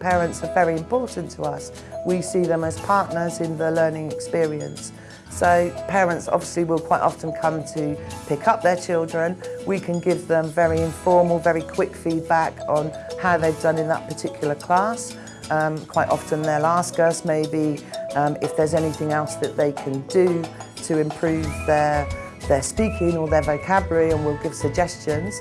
Parents are very important to us. We see them as partners in the learning experience. So parents obviously will quite often come to pick up their children. We can give them very informal, very quick feedback on how they've done in that particular class. Um, quite often they'll ask us maybe um, if there's anything else that they can do to improve their, their speaking or their vocabulary and we'll give suggestions.